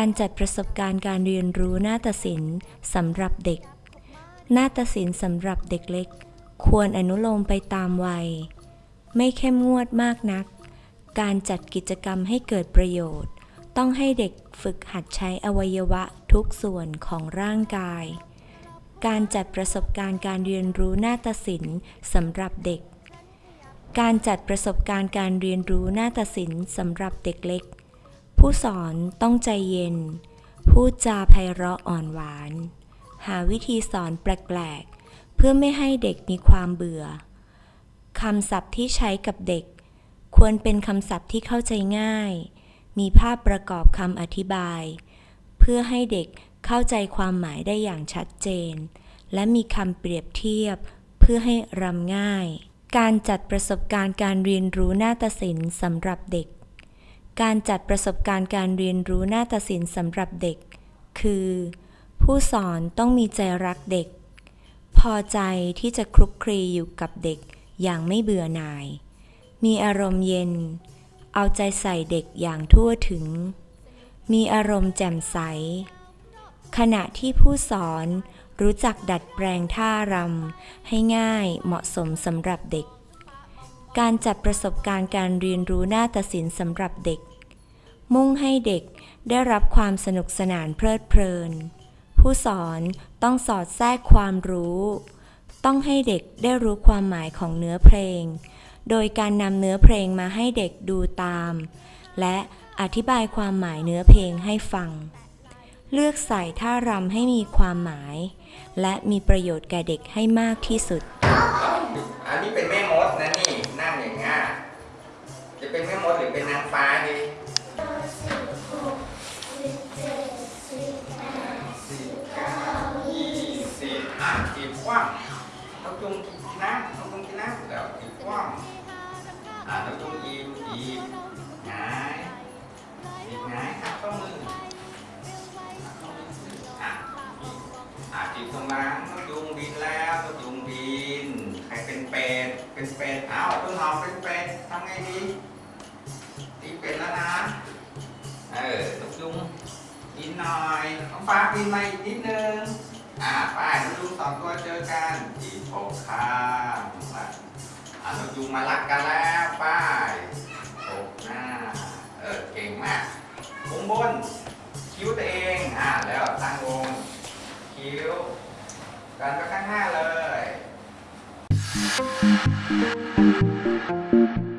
การจัดประสบการณ์การเรียนรู้นาฏศิลป์สำหรับเด็ก นาฏศิลป์สำหรับเด็กเล็ก ควรอนุโลมไปตามวัย ไม่เข้มงวดมากนัก การจัดกิจกรรมให้เกิดประโยชน์ ต้องให้เด็กฝึกหัดใช้อวัยวะทุกส่วนของร่างกาย การจัดประสบการณ์การเรียนรู้นาฏศิลป์สำหรับเด็ก การจัดประสบการณ์การเรียนรู้นาฏศิลป์สำหรับเด็กเล็ก ผู้สอนต้องใจเย็น พูดจาไพเราะอ่อนหวาน หาวิธีสอนแปลกๆ เพื่อไม่ให้เด็กมีความเบื่อ คำศัพท์ที่ใช้กับเด็ก ควรเป็นคำศัพท์ที่เข้าใจง่าย มีภาพประกอบคำอธิบาย เพื่อให้เด็กเข้าใจความหมายได้อย่างชัดเจน และมีคำเปรียบเทียบ เพื่อให้รำง่าย การจัดประสบการณ์การเรียนรู้นาฏศิลป์สำหรับเด็ก การจัดประสบการณ์การเรียนรู้นาฏศิลป์สำหรับเด็ก คือ ผู้สอนต้องมีใจรักเด็ก พอใจที่จะคลุกคลีอยู่กับเด็กอย่างไม่เบื่อหน่าย มีอารมณ์เย็น เอาใจใส่เด็กอย่างทั่วถึง มีอารมณ์แจ่มใส ขณะที่ผู้สอนรู้จักดัดแปลงท่ารำให้ง่ายเหมาะสมสำหรับเด็กการจัดประสบการณ์การเรียนรู้หน้าฏศิลป์สำหรับเด็ก มุ่งให้เด็กได้รับความสนุกสนานเพลิดเพลิน ผู้สอนต้องสอดแทรกความรู้ ต้องให้เด็กได้รู้ความหมายของเนื้อเพลง โดยการนำเนื้อเพลงมาให้เด็กดูตาม และอธิบายความหมายเนื้อเพลงให้ฟัง เลือกใส่ท่ารำให้มีความหมาย และมีประโยชน์แก่เด็กให้มากที่สุด อันนี้เป็นแม่มดนะนี่นั่งอย่างงี้จะเป็นแม่มดหรือเป็นนางฟ้าดี อะต้องจุงอีบอีบหงายอีบหงายขัดข้อมือต้องมืออะอะจีบตรงหลังต้องจุงบินแล้วต้งจุงบินใครเป็นเป็ดเป็นเป็ดเอ้าต้นหอมเป็นเป็ดทำไงดีตีเป็ดแล้วนะเออตกยุงกินหน่อยน้องฟ้าบินมาอีกนิดนึงอ่าป้ายน้องยุงสองตัวเจอกันจีบโปกข้ามมา อาน้อยุงมารักกันแล้วป้ายโปกหน้า เออเก่งมากวงบน คิ้วตัวเอง อ่าแล้วตั้งวง คิ้ว กันไปข้างหน้าเลย Thank